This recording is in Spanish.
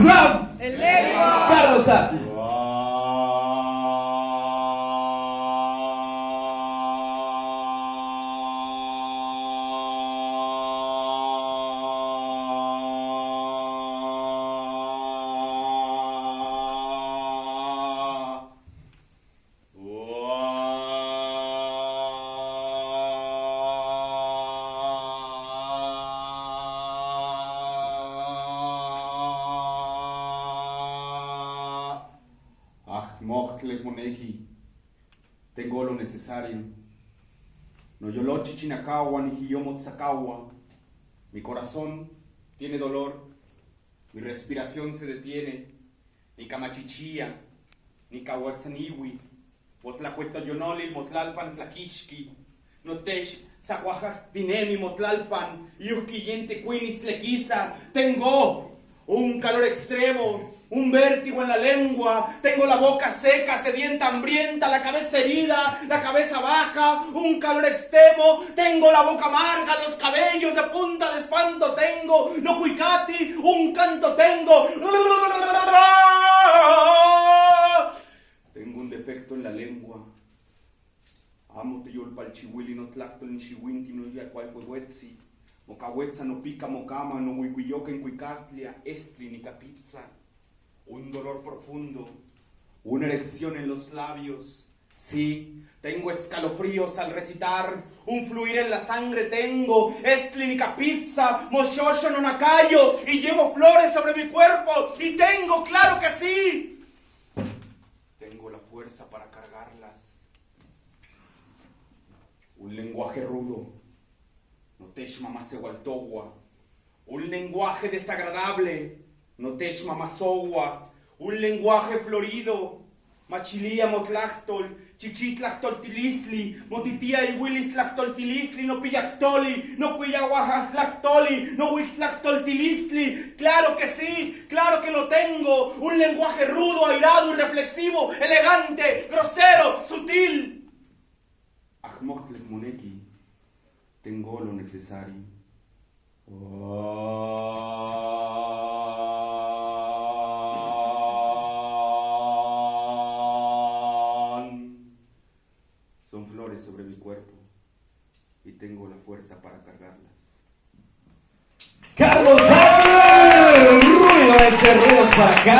Slam. El lengua. Carlos A. Ah, mochtle moneki. Tengo lo necesario. No yolochi chinakawa ni hiyomotsakawa. Mi corazón tiene dolor. Mi respiración se detiene. Ni camachichía, ni kawatzaniwi. Motlacueto yonoli, motlalpan tlaquixqui. Notesh, pinemi, motlalpan. Yuquillente quinis tlequiza. Tengo un calor extremo, un vértigo en la lengua, tengo la boca seca, sedienta, hambrienta, la cabeza herida, la cabeza baja, un calor extremo, tengo la boca amarga, los cabellos de punta de espanto tengo, no cuicati, un canto tengo. Tengo un defecto en la lengua. Amo te yol palchihuili no tlacto ni chihuinti no ya cual huetzi. Mocahuetza no pica mocama, no huihuilloca en cuicatlia, estri ni capizza. Un dolor profundo, una erección en los labios. Sí, tengo escalofríos al recitar, un fluir en la sangre tengo, es clínica pizza, moshosho no nacayo, y llevo flores sobre mi cuerpo, y tengo, claro que sí. Tengo la fuerza para cargarlas. Un lenguaje rudo, Notesh Mamasewaltogua. Un lenguaje desagradable. Notesh Mamasowa. Un lenguaje florido. Machilía motlactol. Chichitlactoltilisli. Motitía y willis tlactoltilisli. No pillactoli. No cuillaguajatlactoli. No huitlactoltilisli. Claro que sí. Claro que lo tengo. Un lenguaje rudo, airado y reflexivo. Elegante, grosero, sutil. Ahmotlek moneki tengo lo necesario. Son flores sobre mi cuerpo y tengo la fuerza para cargarlas. Carlos. Ruido de Cerreros para acá.